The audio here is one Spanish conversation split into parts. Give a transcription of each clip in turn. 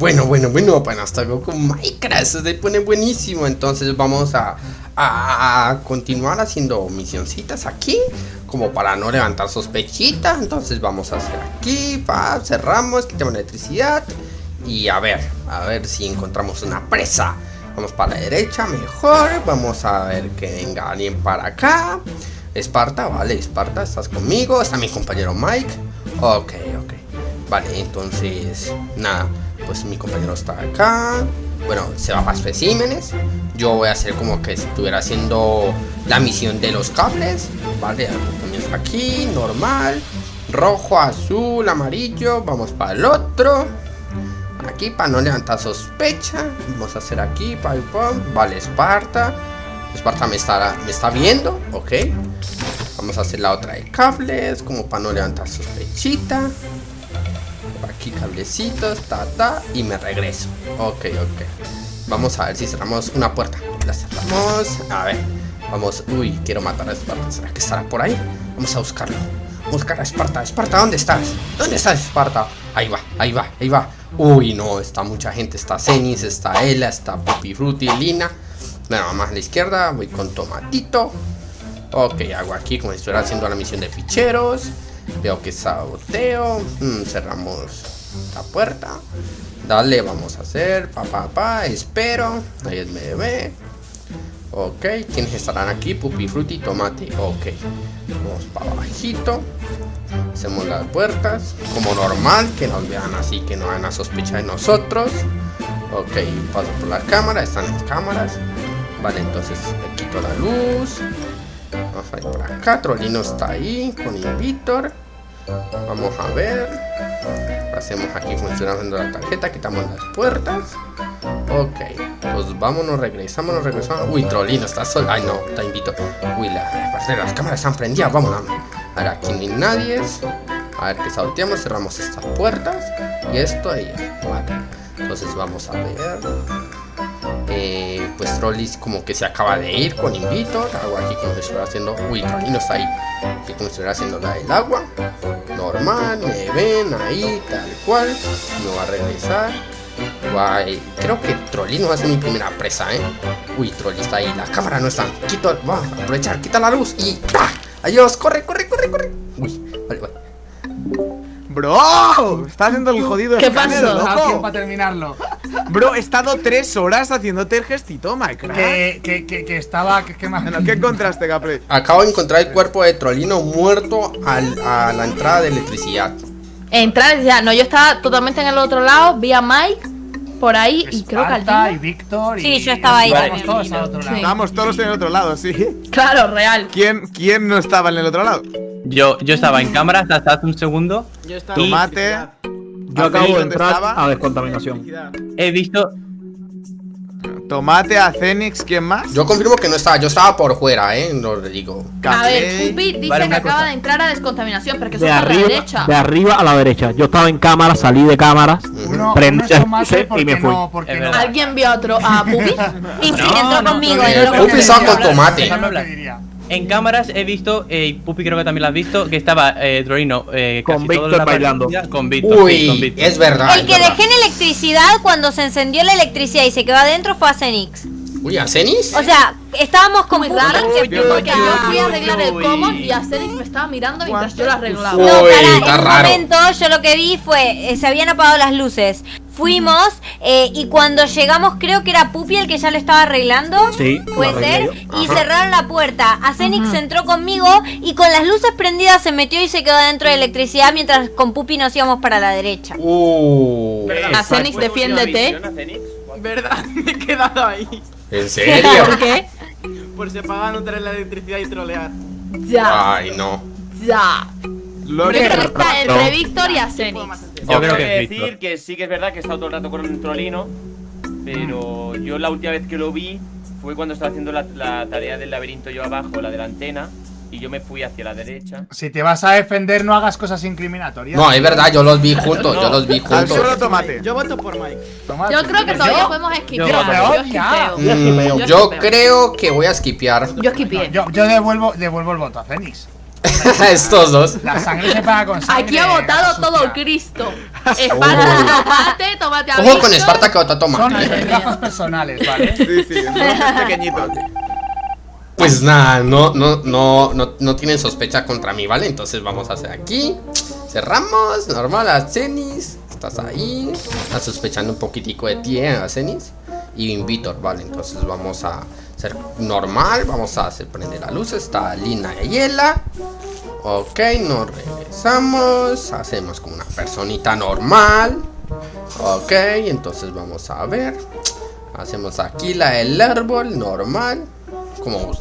Bueno, bueno, bueno, bueno, hasta luego con Minecraft, se pone buenísimo. Entonces vamos a, a, continuar haciendo misioncitas aquí, como para no levantar sospechitas. Entonces vamos a hacer aquí, pa, cerramos, quitamos electricidad. Y a ver, a ver si encontramos una presa. Vamos para la derecha, mejor. Vamos a ver que venga alguien para acá. Esparta, vale, Esparta, ¿estás conmigo? Está mi compañero Mike. Ok, ok. Vale, entonces, nada pues mi compañero está acá. Bueno, se va para especímenes. Yo voy a hacer como que estuviera haciendo la misión de los cables. Vale, aquí, normal. Rojo, azul, amarillo. Vamos para el otro. Aquí para no levantar sospecha. Vamos a hacer aquí, pam, Vale, Esparta. Esparta me está, me está viendo, ok. Vamos a hacer la otra de cables, como para no levantar sospechita aquí cablecitos, ta, ta, y me regreso. Ok, ok. Vamos a ver si cerramos una puerta. La cerramos. A ver. Vamos. Uy, quiero matar a Esparta. ¿Será que estará por ahí? Vamos a buscarlo. Buscar a Esparta. Esparta, ¿dónde estás? ¿Dónde estás, Esparta? Ahí va, ahí va, ahí va. Uy, no, está mucha gente. Está Cenis, está Ella, está Pupi Frutti, Lina. Bueno, más a la izquierda. Voy con Tomatito. Ok, hago aquí como si estuviera haciendo la misión de ficheros. Veo que saboteo. Mm, cerramos la puerta. Dale, vamos a hacer. Pa, pa, pa. Espero. Ahí es bebé. Ok, ¿quiénes estarán aquí? Pupi, fruti, tomate. Ok. Vamos para bajito. Hacemos las puertas. Como normal, que nos vean así, que no hagan a sospecha de nosotros. Ok, paso por la cámara. Están las cámaras. Vale, entonces le quito la luz. Vamos a ir por acá. Trolino está ahí con Invitor. Vamos a ver. Hacemos aquí funcionando la tarjeta. Quitamos las puertas. Ok. Pues vámonos, regresamos, regresamos. Uy, Trolino está solo. Ay, no, está Invitor. Uy, la, las cámaras están prendidas. Vámonos. A ver, aquí hay nadie. A ver qué salteamos. Cerramos estas puertas. Y esto ahí. Vale. Entonces vamos a ver. Eh, pues Trollis como que se acaba de ir con Invitor. Hago aquí como si estuviera haciendo. Uy, Trolli no está ahí. Aquí como si estuviera haciendo la del agua. Normal, me ven ahí, tal cual. Me va a regresar. Guay. Creo que Trolli no va a ser mi primera presa, ¿eh? Uy, Trolli está ahí. La cámara no está. Quito. Va a aprovechar. Quita la luz y. ¡ah! Adiós. Corre, corre, corre, corre. Uy, vale, vale. Bro, está haciendo el jodido ¿Qué pasó? loco. para terminarlo. Bro, he estado tres horas haciéndote el gestito, Minecraft. Que, que, que, que estaba. Que, que más... ¿Qué encontraste, Capri? Acabo de encontrar el cuerpo de Trolino muerto al, a la entrada de electricidad. Entrar, ya, no, yo estaba totalmente en el otro lado, vi a Mike por ahí y creo que al y Víctor y Sí, yo estaba ahí Estábamos todos al otro lado. Estábamos todos en el otro lado, sí. Claro, real. ¿Quién, ¿Quién no estaba en el otro lado? Yo, yo estaba en cámaras hasta hace un segundo. Yo estaba Tomate. Yo acabo de entrar a descontaminación. He visto. Tomate, a Cenix, ¿quién más? Yo confirmo que no estaba, yo estaba por fuera, eh, lo digo. A ver, Pupi dice que acaba de entrar a descontaminación, pero que eso de arriba, a la derecha. De arriba a la derecha. Yo estaba en cámaras, salí de cámaras, uno, prendí y me fui. No, ¿Alguien vio a otro a Pupi? y si entró conmigo. Pupi estaba con tomate. En cámaras he visto, eh, Pupi creo que también lo has visto, que estaba eh, Drorino eh, con Víctor bailando. Con Víctor. Uy, es verdad. El que dejé en electricidad cuando se encendió la electricidad y se quedó adentro fue a Cenix. Uy, ¿a Cenix? O sea, estábamos como raros porque yo fui a arreglar el common y a Cenix me estaba mirando mientras yo lo arreglaba. No, para, en un momento yo lo que vi fue, eh, se habían apagado las luces. Fuimos eh, y cuando llegamos creo que era Pupi el que ya lo estaba arreglando. Sí. Puede ser. Y cerraron la puerta. Acenix entró conmigo y con las luces prendidas se metió y se quedó dentro de electricidad mientras con Pupi nos íbamos para la derecha. Uh. Acenix, defiéndete. ¿Verdad? Me he quedado ahí. ¿En serio? ¿Por qué? Por se pagan no tener la electricidad y trolear. Ya. Ay, no. Ya. Lo que está entre Víctor y Acenix. Yo creo que decir que sí que es verdad que he estado todo el rato con un trolino, pero yo la última vez que lo vi fue cuando estaba haciendo la, la tarea del laberinto yo abajo, la de la antena, y yo me fui hacia la derecha. Si te vas a defender, no hagas cosas incriminatorias. No, es verdad, yo los vi juntos, yo los vi juntos. Solo tomate. Yo voto por Mike. Yo creo que todavía podemos esquipear. Yo, yo, creo que voy a esquipear. Yo esquipeé. Yo, yo devuelvo, devuelvo el voto a Fénix. Estos dos. La sangre se paga con sangre. Aquí ha votado todo Cristo. Esparta, tomate, tomate a Ojo con. Esparta que otra toma. Son gafas personales, ¿vale? Sí, sí. Pues nada, no, no, no, no, no tienen sospecha contra mí, ¿vale? Entonces vamos a hacer aquí. Cerramos, normal, a Cenis. Estás ahí. Estás sospechando un poquitico de ti, ¿eh? A Cenis. Y Invitor, ¿vale? Entonces vamos a hacer normal. Vamos a hacer prender la luz. Está Lina y Yela. Ok, nos regresamos. Hacemos como una personita normal. Ok, entonces vamos a ver. Hacemos aquí la del árbol normal. Como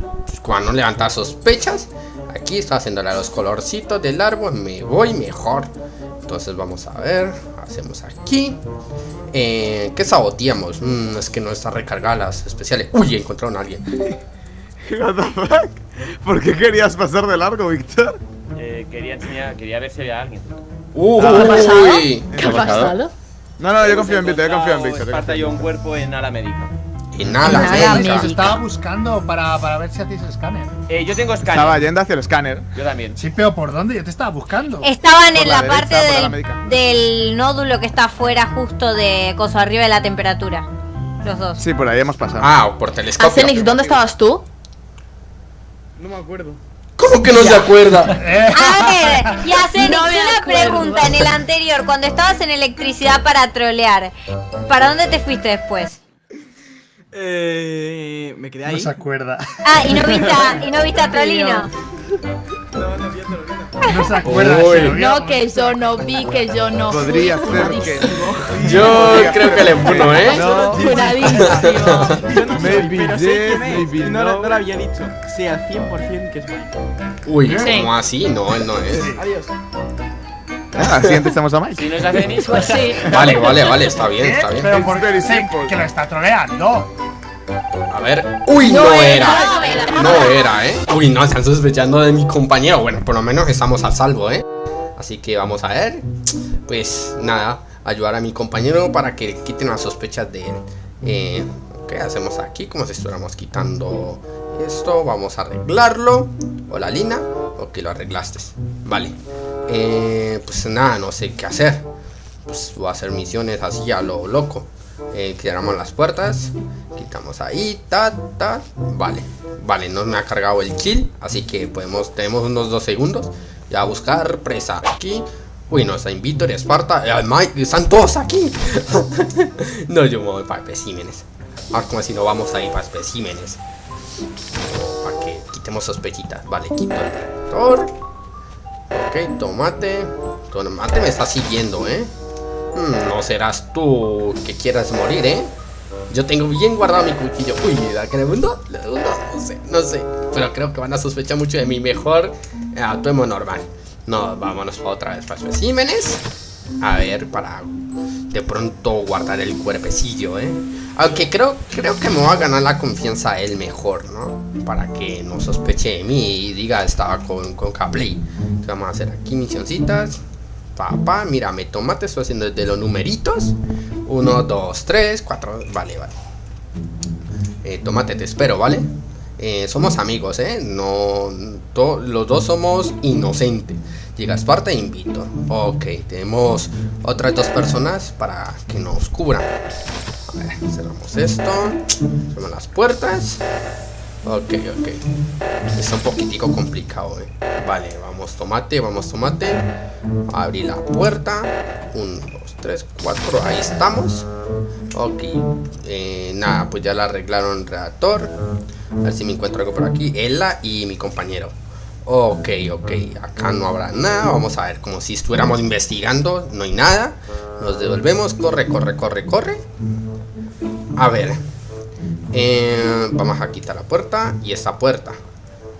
cuando levantar sospechas. Aquí está haciéndole los colorcitos del árbol. Me voy mejor. Entonces vamos a ver. Hacemos aquí. Eh, ¿Qué saboteamos? Mm, es que no está recargada las especiales. Uy, encontraron a alguien. What the fuck? ¿Por qué querías pasar de largo, Víctor? Eh, quería enseñar, quería ver si había alguien. Uy. ¿Qué ha pasado? No, no, yo confío en Víctor, yo confío en Víctor. Esparta en un cuerpo en ala nada, Nada, médica. médica. Estaba buscando para, para ver si hacéis escáner. Eh, yo tengo escáner. Estaba yendo hacia el escáner. Yo también. Sí, pero ¿por dónde? Yo te estaba buscando. Estaban Por en la la, parte derecha, por la del, del nódulo que está afuera justo de coso arriba de la temperatura. Los dos. Sí, por ahí hemos pasado. Ah, por telescopio. Acenix, ¿dónde estabas tú? No me acuerdo. ¿Cómo que no se acuerda? Eh, A ver, y hacer No me una pregunta en el anterior, cuando estabas en electricidad para trolear, ¿para dónde te fuiste después? Eh, me quedé no ahí. se acuerda. Ah, y no viste a, y no viste a Trolino. No se acuerda. Uy. se lo vio. No, que yo no vi, que yo no fui. Podría ser que. Yo creo que le puno, ¿eh? No. Yo no pero sé maybe no, lo- no. no lo había dicho. Sé al 100% que es Mike. Uy, Sí. ¿cómo así? No, él no es. Adiós. Ah, siguiente estamos a Mike. Si no es Acenix, Pues sí. Vale, vale, vale, está bien, está bien. Pero por sé simple. que lo está troleando. A ver. Uy, no, era. No era. No era, ¿eh? Uy, no, están sospechando de mi compañero. Bueno, por lo menos estamos a salvo, ¿eh? Así que vamos a ver. Pues nada, ayudar a mi compañero para que quiten las sospechas de él. Eh, ¿Qué hacemos aquí? Como si estuviéramos quitando esto. Vamos a arreglarlo. Hola, Lina. Ok, lo arreglaste. Vale. Eh, pues nada, no sé qué hacer. Pues voy a hacer misiones así a lo loco. Eh, cerramos las puertas. Quitamos ahí, ta. Vale, vale, no me ha cargado el kill. Así que podemos, tenemos unos dos segundos. Ya buscar presa aquí. Uy, no, está Invitor, Esparta. eh, Mike, están todos aquí. no, yo me voy para especímenes. Ah, como si no vamos a ir para especímenes. Para que quitemos sospechitas. Vale, quito el detector. Ok, tomate. Tomate me está siguiendo, ¿eh? Hmm, no serás tú que quieras morir, ¿eh? Yo tengo bien guardado mi cuchillo. Uy, ¿la que le mundo? No sé, no sé. Pero creo que van a sospechar mucho de mí. Mejor eh, actuemos normal. No, vámonos para otra vez para especímenes. A ver, para de pronto guardar el cuerpecillo, ¿eh? Aunque creo, creo que me va a ganar la confianza él mejor, ¿no? Para que no sospeche de mí y diga estaba con, con. Entonces vamos a hacer aquí misioncitas. Papá, mira, me tomate, estoy haciendo desde los numeritos. 1, 2, 3, 4. Vale, vale. Eh, tomate, te espero, ¿vale? Eh, somos amigos, ¿eh? No, to- los dos somos inocentes. Llega Esparta e invito. Ok, tenemos otras dos personas para que nos cubran. Cerramos esto. Cerramos las puertas. Ok, ok. Está un poquitico complicado, eh. Vale, vamos tomate, vamos tomate. Abrir la puerta. 1, 2, 3, 4. Ahí estamos. Ok. Eh, nada, pues ya la arreglaron el reactor. A ver si me encuentro algo por aquí. Ella y mi compañero. Ok, ok. Acá no habrá nada. Vamos a ver, como si estuviéramos investigando. No hay nada. Nos devolvemos. Corre, corre, corre, corre. A ver. Eh, vamos a quitar la puerta y esta puerta.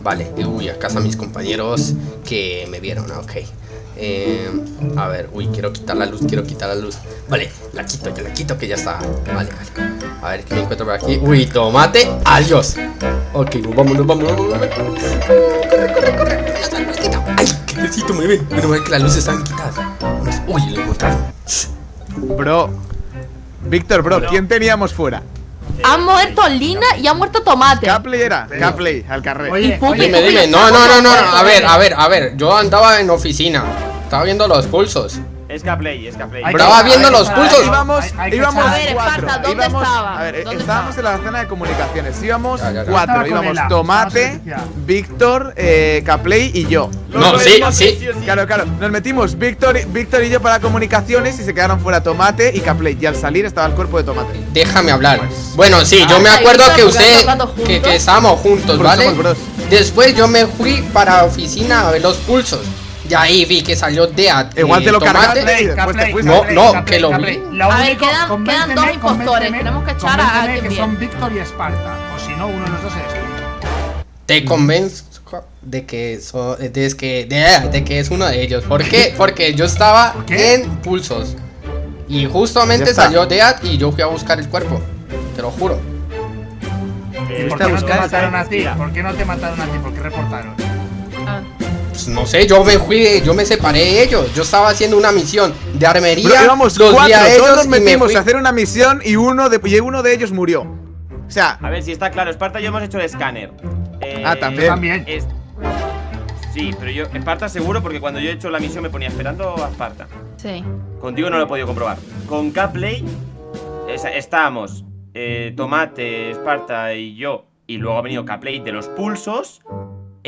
Vale, uy, acá están mis compañeros que me vieron, ok. Eh, a ver, uy, quiero quitar la luz, quiero quitar la luz. Vale, la quito, ya la quito que ya está. Vale, vale. A ver qué me encuentro por aquí. Uy, tomate, adiós. Ok, nos vamos, nos vamos, nos vamos. Corre, corre, corre. Ay, qué necesito me ven. Menos mal que las luces están quitadas. Uy, lo encontraron. Bro. Víctor, bro, ¿quién teníamos fuera? Ha muerto Lina y ha muerto Tomate. Capley era. Capley, al carrer. Oye, Dime, dime. No, no, no, no. A ver, a ver, a ver. Yo andaba en oficina. Estaba viendo los pulsos. Es Caplay, es Caplay. Hay Brava que- viendo los pulsos. Íbamos, hay- hay que íbamos A ver, cuatro. Esparta, ¿dónde íbamos, estaba? A ver, ¿Dónde estábamos estaba? en la zona de comunicaciones. Íbamos Ya, ya, ya. Estaba cuatro. Íbamos Tomate, estaba Víctor, eh, Caplay y yo. No, sí, sí. Claro, claro. Nos metimos Víctor, y- Víctor y yo para comunicaciones y se quedaron fuera Tomate y Caplay. Y al salir estaba el cuerpo de Tomate. Déjame hablar. Bueno, sí, yo me Ah, acuerdo ahí que usted. Que, que estábamos juntos, ¿vale? Después yo me fui para la oficina a ver los pulsos. Y ahí vi que salió Deat. Igual y te lo cargaste. No, no, que lo vi. Lo A ver, quedan- quedan dos impostores, tenemos que echar a alguien que bien. son Víctor y Esparta. O si no, uno de los dos tú. Te convenzco de que, so- de, que, de, de que es uno de ellos. ¿Por qué? Porque yo estaba en pulsos. Y justamente Ya salió Deat y yo fui a buscar el cuerpo. Te lo juro. ¿Y por qué no te mataron a ti? ¿Por qué no te mataron a ti? ¿Por qué reportaron? Pues no sé, yo me fui, yo me separé de ellos. Yo estaba haciendo una misión de armería. Pero íbamos los cuatro, a ellos todos nos me metimos a hacer una misión y uno de, y uno de ellos murió. O sea, A ver, si está claro, Esparta y yo hemos hecho el escáner. Eh, Ah, también. También. es- Sí, pero yo, Esparta seguro, porque cuando yo he hecho la misión me ponía esperando a Esparta. Sí. Contigo no lo he podido comprobar. Con Caplay esa- estábamos eh, Tomate, Esparta y yo. Y luego ha venido Caplay de los pulsos.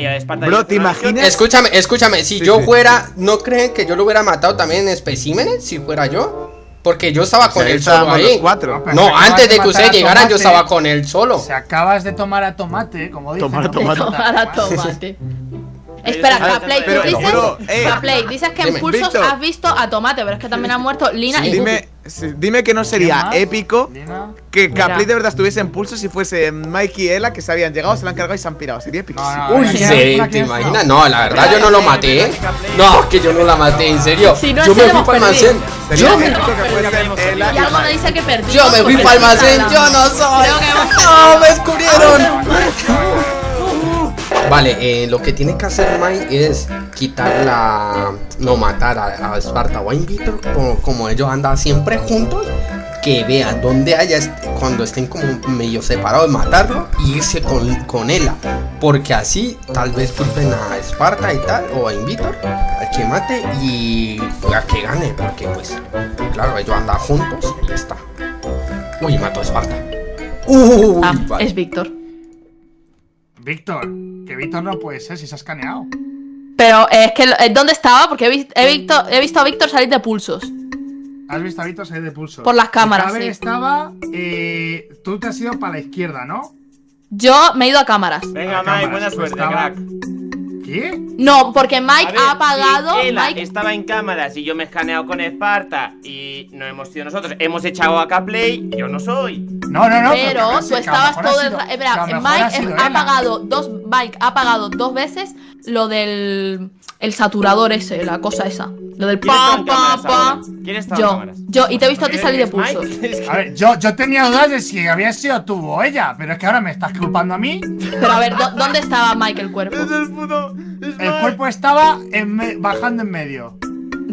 Esparta Bro, ¿te misión- imaginas? Escúchame, escúchame, si Sí, yo sí. fuera, ¿no creen que yo lo hubiera matado también en especímenes? Si fuera yo. Porque yo estaba o sea, con él solo ahí. cuatro. No, antes de que ustedes llegaran, yo estaba con él solo. Si acabas de tomar a tomate, como dicen. Tomar a ¿no? tomate. Tomar a tomate. Pero Espera, Caplay, tú dices, pero, eh, Caplay, dices que en pulsos has visto a Tomate, pero es que también han muerto Lina Sí. y Dime, sí, dime que no sería más? épico Lina. que. Caplay de verdad estuviese en pulso si fuese Mike y Ella que se habían llegado, se la han cargado y se han pirado. Sería épico. No, no, Uy, ¿quién- sí, ¿te quién- imaginas? No, la verdad yo no lo maté, ¿eh? No, que yo no la maté, en serio. Si no, yo me fui para el almacén. Yo me, fui para el almacén, yo no soy. No, me descubrieron. Vale, eh, lo que tiene que hacer Mike es quitar la. No matar a, a Esparta o a Invitor, como, como ellos andan siempre juntos. Que vean dónde haya cuando estén como medio separados, matarlo y irse con, con ella. Porque así tal vez culpen a Esparta y tal, o a Invitor, al que mate y a que gane. Porque pues, claro, ellos andan juntos y ya está. Uy, mató a Esparta. Uy, Ah, vale. es Víctor. Víctor, que Víctor no puede ser si se ha escaneado. Pero es que, eh, ¿dónde estaba? Porque he, vi- he visto, he visto a Víctor salir de pulsos. Has visto a Víctor salir de pulso. Por las cámaras, Cabe sí. estaba. eh, tú te has ido para la izquierda, ¿no? Yo me he ido a cámaras. Venga, A Mike, cámaras, buena pues suerte, estaba- crack. ¿Qué? No, porque Mike A ver, ha apagado. Mike, estaba en cámaras y yo me he escaneado con Esparta y no hemos sido nosotros. Hemos echado a Caplay, yo no soy. No, no, no. pero tú estabas todo el sido- rato. Mike ha ha dos. Mike ha apagado dos veces lo del. El saturador ese, la cosa esa. Lo del ¿Quién estaba pam, en pam, cámaras pam. ahora? ¿Quién estaba en Yo, cámaras? yo, y te he visto a ti ¿Eres salir de pulsos. Es A ver, yo, yo tenía dudas de si había sido tú o ella, pero es que ahora me estás culpando a mí. Pero a ver, ¿dó- ¿dónde estaba Mike el cuerpo? el puto. es El cuerpo estaba en me- bajando en medio.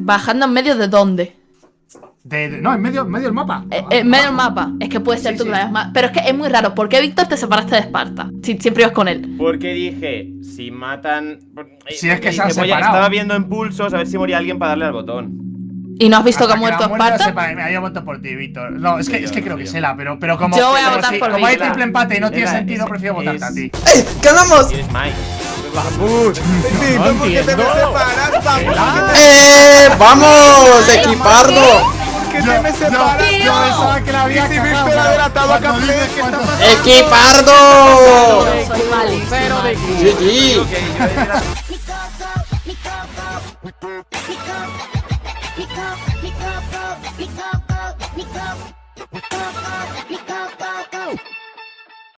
Bajando en medio de dónde? De, de- no, en medio, en medio del mapa. Eh, en medio del mapa. Es que puede ser Sí, tú sí. que la ma- Pero es que es muy raro. ¿Por qué Víctor te separaste de Esparta? Si siempre ibas con él. Porque dije, si matan. eh, Si es que porque se han separado. Estaba viendo en pulsos a ver si moría alguien para darle al botón. ¿Y no has visto que ha muerto Esparta? sepa- Mira, yo voto por ti, Víctor. No, es que, Sí, es que creo que es Ela, pero, pero como. Yo voy a pero votar sí, por Como hay triple empate y no tiene sentido, es- prefiero votarte a ti. ¡Eh! ¡Ganamos! Mike. Vamos. Víctor, ¿por qué te me separas? ¡Eh! ¡Vamos! ¡Equipardo! ¡Equipardo! GG.